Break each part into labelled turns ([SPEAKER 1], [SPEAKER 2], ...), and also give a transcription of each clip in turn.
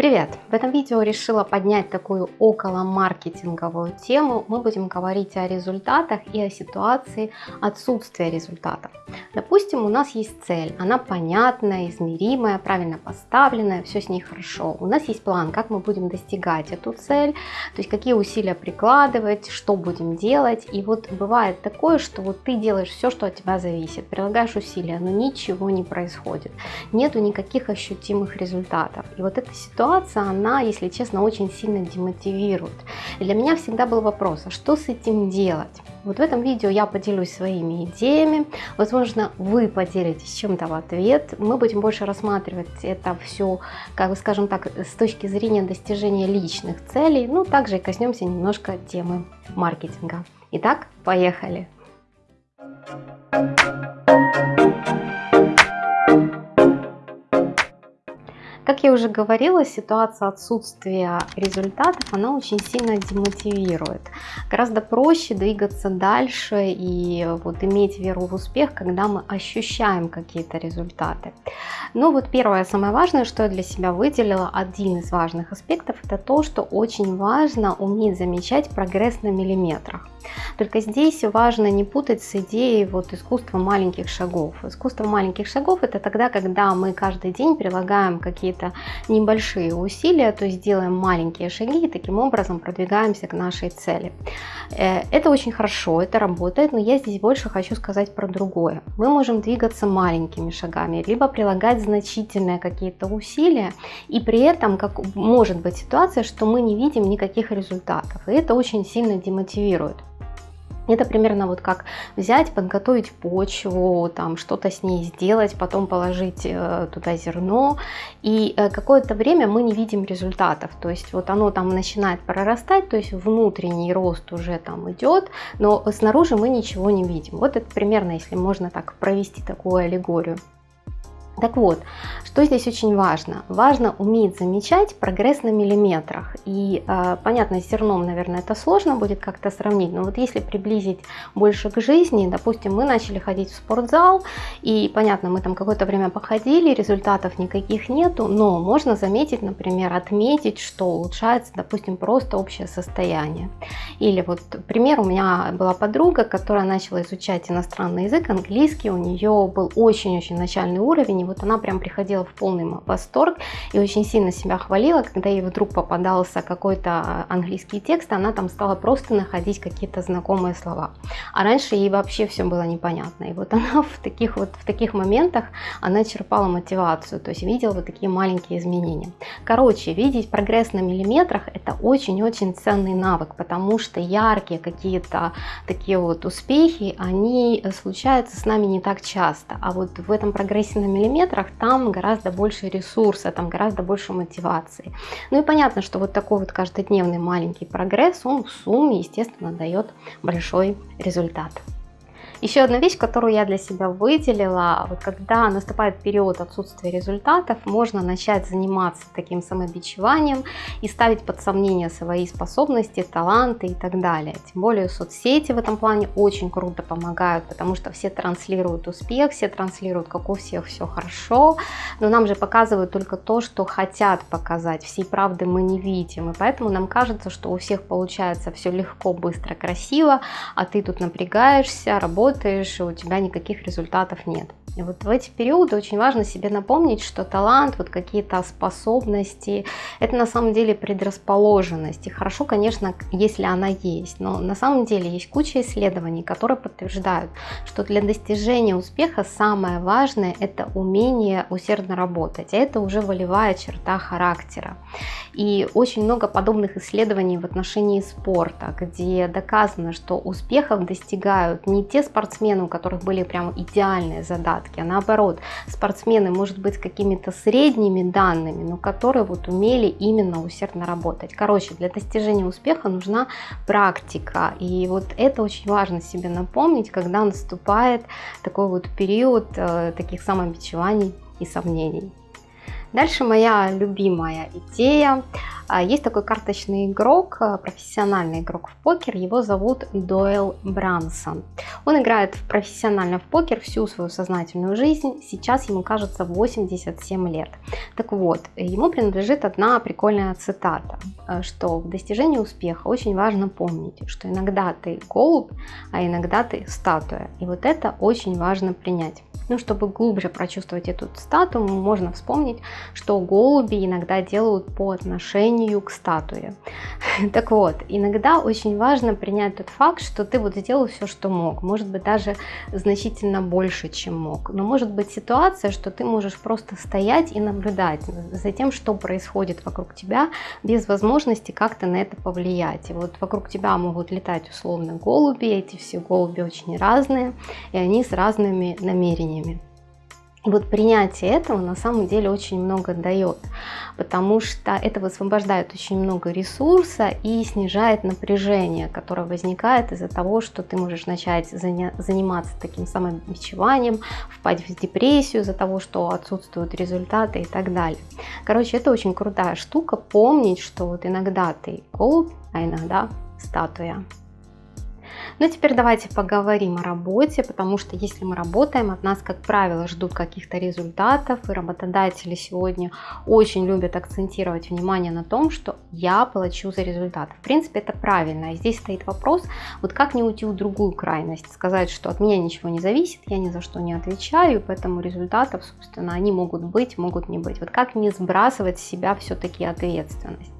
[SPEAKER 1] Привет! В этом видео решила поднять такую около маркетинговую тему. Мы будем говорить о результатах и о ситуации отсутствия результатов. Допустим, у нас есть цель, она понятная, измеримая, правильно поставленная, все с ней хорошо. У нас есть план, как мы будем достигать эту цель, то есть какие усилия прикладывать, что будем делать. И вот бывает такое, что вот ты делаешь все, что от тебя зависит, прилагаешь усилия, но ничего не происходит. Нету никаких ощутимых результатов. И вот эта ситуация ситуация, она, если честно, очень сильно демотивирует. И для меня всегда был вопрос, а что с этим делать? Вот в этом видео я поделюсь своими идеями, возможно, вы поделитесь чем-то в ответ. Мы будем больше рассматривать это все, как бы скажем так, с точки зрения достижения личных целей, ну, также и коснемся немножко темы маркетинга. Итак, поехали! Как я уже говорила, ситуация отсутствия результатов, она очень сильно демотивирует. Гораздо проще двигаться дальше и вот иметь веру в успех, когда мы ощущаем какие-то результаты. Но вот первое, самое важное, что я для себя выделила, один из важных аспектов, это то, что очень важно уметь замечать прогресс на миллиметрах. Только здесь важно не путать с идеей вот искусства маленьких шагов. Искусство маленьких шагов это тогда, когда мы каждый день прилагаем какие-то небольшие усилия, то есть делаем маленькие шаги и таким образом продвигаемся к нашей цели. Э, это очень хорошо, это работает, но я здесь больше хочу сказать про другое. Мы можем двигаться маленькими шагами, либо прилагать значительные какие-то усилия, и при этом как может быть ситуация, что мы не видим никаких результатов, и это очень сильно демотивирует. Это примерно вот как взять, подготовить почву, там что-то с ней сделать, потом положить э, туда зерно, и э, какое-то время мы не видим результатов, то есть вот оно там начинает прорастать, то есть внутренний рост уже там идет, но снаружи мы ничего не видим. Вот это примерно, если можно так провести такую аллегорию. Так вот, что здесь очень важно? Важно уметь замечать прогресс на миллиметрах. И э, понятно, с зерном, наверное, это сложно будет как-то сравнить, но вот если приблизить больше к жизни, допустим, мы начали ходить в спортзал, и понятно, мы там какое-то время походили, результатов никаких нету, но можно заметить, например, отметить, что улучшается, допустим, просто общее состояние. Или вот пример, у меня была подруга, которая начала изучать иностранный язык, английский, у нее был очень-очень начальный уровень, вот она прям приходила в полный восторг и очень сильно себя хвалила, когда ей вдруг попадался какой-то а, английский текст, она там стала просто находить какие-то знакомые слова. А раньше ей вообще все было непонятно. И вот она в таких вот в таких моментах она черпала мотивацию, то есть видела вот такие маленькие изменения. Короче, видеть прогресс на миллиметрах это очень-очень ценный навык, потому что яркие какие-то такие вот успехи, они случаются с нами не так часто. А вот в этом прогрессе на миллиметр метрах, там гораздо больше ресурса, там гораздо больше мотивации. Ну и понятно, что вот такой вот каждодневный маленький прогресс, он в сумме, естественно, дает большой результат. Еще одна вещь, которую я для себя выделила, вот когда наступает период отсутствия результатов, можно начать заниматься таким самобичеванием и ставить под сомнение свои способности, таланты и так далее. Тем более соцсети в этом плане очень круто помогают, потому что все транслируют успех, все транслируют, как у всех все хорошо, но нам же показывают только то, что хотят показать, всей правды мы не видим, и поэтому нам кажется, что у всех получается все легко, быстро, красиво, а ты тут напрягаешься, работаешь, работаешь, у тебя никаких результатов нет. И вот в эти периоды очень важно себе напомнить, что талант, вот какие-то способности, это на самом деле предрасположенность. И хорошо, конечно, если она есть, но на самом деле есть куча исследований, которые подтверждают, что для достижения успеха самое важное это умение усердно работать, а это уже волевая черта характера. И очень много подобных исследований в отношении спорта, где доказано, что успехов достигают не те спортсмены, у которых были прям идеальные задатки, а наоборот, спортсмены, может быть, какими-то средними данными, но которые вот умели именно усердно работать. Короче, для достижения успеха нужна практика, и вот это очень важно себе напомнить, когда наступает такой вот период э, таких самобичеваний и сомнений. Дальше моя любимая идея. А есть такой карточный игрок, э, профессиональный игрок в покер, его зовут Дойл Брансон. Он играет профессионально в покер всю свою сознательную жизнь, сейчас ему кажется 87 лет. Так вот, ему принадлежит одна прикольная цитата, э, что в достижении успеха очень важно помнить, что иногда ты голубь, а иногда ты статуя. И вот это очень важно принять. Ну, чтобы глубже прочувствовать эту статую, можно вспомнить, что голуби иногда делают по отношению к статуе. Так вот, иногда очень важно принять тот факт, что ты вот сделал все, что мог, может быть даже значительно больше, чем мог. Но может быть ситуация, что ты можешь просто стоять и наблюдать за тем, что происходит вокруг тебя, без возможности как-то на это повлиять. И вот вокруг тебя могут летать условно голуби, эти все голуби очень разные, и они с разными намерениями. И вот принятие этого на самом деле очень много дает, потому что это высвобождает очень много ресурса и снижает напряжение, которое возникает из-за того, что ты можешь начать заниматься таким самобичеванием, впасть в депрессию из-за того, что отсутствуют результаты и так далее. Короче, это очень крутая штука, помнить, что вот иногда ты голубь, а иногда статуя. Ну теперь давайте поговорим о работе, потому что если мы работаем, от нас, как правило, ждут каких-то результатов, и работодатели сегодня очень любят акцентировать внимание на том, что я плачу за результат. В принципе, это правильно. И здесь стоит вопрос, вот как не уйти в другую крайность, сказать, что от меня ничего не зависит, я ни за что не отвечаю, поэтому результатов, собственно, они могут быть, могут не быть. Вот как не сбрасывать с себя все-таки ответственность.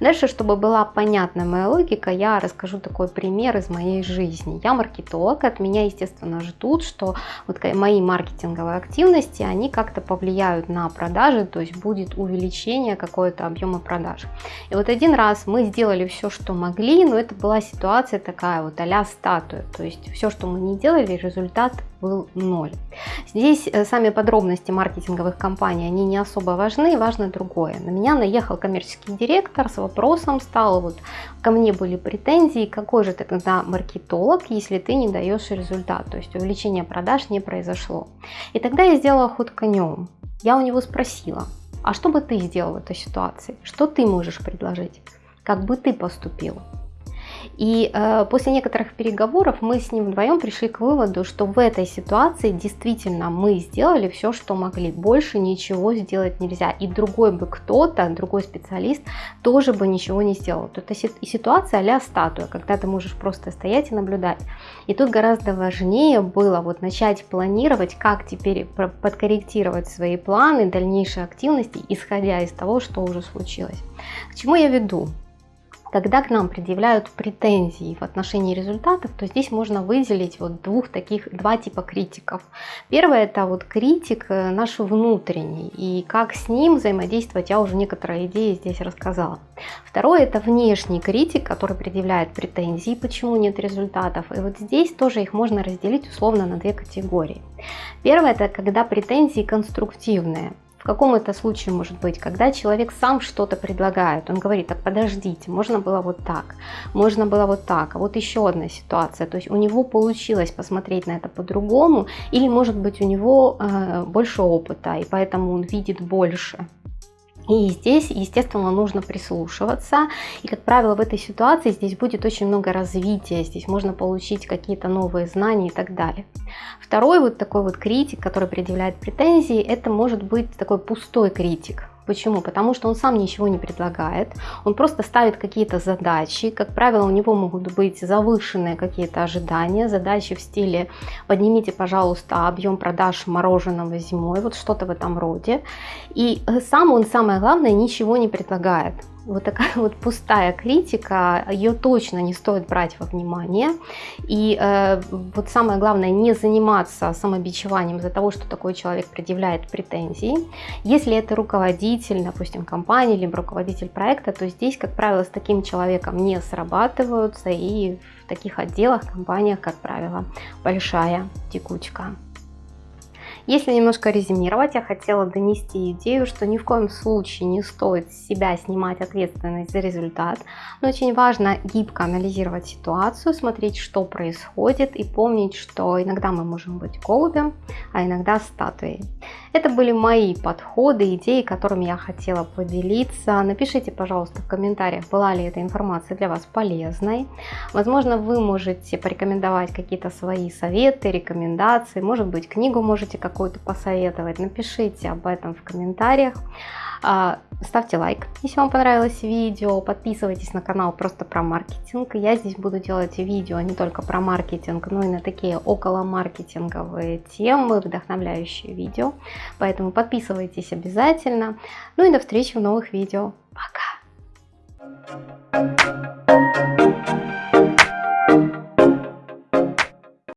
[SPEAKER 1] Дальше, чтобы была понятна моя логика, я расскажу такой пример из моей жизни. Я маркетолог, от меня, естественно, ждут, что вот мои маркетинговые активности, они как-то повлияют на продажи, то есть будет увеличение какое-то объема продаж. И вот один раз мы сделали все, что могли, но это была ситуация такая вот а статуя, то есть все, что мы не делали, результат был ноль. Здесь э, сами подробности маркетинговых компаний, они не особо важны, важно другое. На меня наехал коммерческий директор с вопросом, стал вот, ко мне были претензии, какой же ты тогда маркетолог, если ты не даешь результат, то есть увеличение продаж не произошло. И тогда я сделала ход конем. Я у него спросила, а что бы ты сделал в этой ситуации? Что ты можешь предложить? Как бы ты поступил? И э, после некоторых переговоров мы с ним вдвоем пришли к выводу, что в этой ситуации действительно мы сделали все, что могли. Больше ничего сделать нельзя. И другой бы кто-то, другой специалист тоже бы ничего не сделал. Это ситуация а статуя, когда ты можешь просто стоять и наблюдать. И тут гораздо важнее было вот начать планировать, как теперь подкорректировать свои планы, дальнейшие активности, исходя из того, что уже случилось. К чему я веду? Когда к нам предъявляют претензии в отношении результатов, то здесь можно выделить вот двух таких, два типа критиков. Первое это вот критик э, наш внутренний, и как с ним взаимодействовать, я уже некоторые идеи здесь рассказала. Второе это внешний критик, который предъявляет претензии, почему нет результатов. И вот здесь тоже их можно разделить условно на две категории. Первое это когда претензии конструктивные каком это случае может быть? Когда человек сам что-то предлагает, он говорит, так подождите, можно было вот так, можно было вот так, а вот еще одна ситуация, то есть у него получилось посмотреть на это по-другому, или может быть у него э, больше опыта, и поэтому он видит больше. И здесь, естественно, нужно прислушиваться. И, как правило, в этой ситуации здесь будет очень много развития. Здесь можно получить какие-то новые знания и так далее. Второй вот такой вот критик, который предъявляет претензии, это может быть такой пустой критик. Почему? Потому что он сам ничего не предлагает, он просто ставит какие-то задачи, как правило, у него могут быть завышенные какие-то ожидания, задачи в стиле «поднимите, пожалуйста, объем продаж мороженого зимой», вот что-то в этом роде. И сам он, самое главное, ничего не предлагает вот такая вот пустая критика, ее точно не стоит брать во внимание. И э, вот самое главное, не заниматься самобичеванием за того, что такой человек предъявляет претензии. Если это руководитель, допустим, компании, либо руководитель проекта, то здесь, как правило, с таким человеком не срабатываются, и в таких отделах, компаниях, как правило, большая текучка. Если немножко резюмировать, я хотела донести идею, что ни в коем случае не стоит себя снимать ответственность за результат, но очень важно гибко анализировать ситуацию, смотреть, что происходит и помнить, что иногда мы можем быть голубем, а иногда статуей. Это были мои подходы, идеи, которыми я хотела поделиться. Напишите, пожалуйста, в комментариях, была ли эта информация для вас полезной. Возможно, вы можете порекомендовать какие-то свои советы, рекомендации, может быть, книгу можете какую-то посоветовать. Напишите об этом в комментариях. А, ставьте лайк, если вам понравилось видео, подписывайтесь на канал просто про маркетинг. Я здесь буду делать видео не только про маркетинг, но и на такие около маркетинговые темы, вдохновляющие видео. Поэтому подписывайтесь обязательно. Ну и до встречи в новых видео. Пока!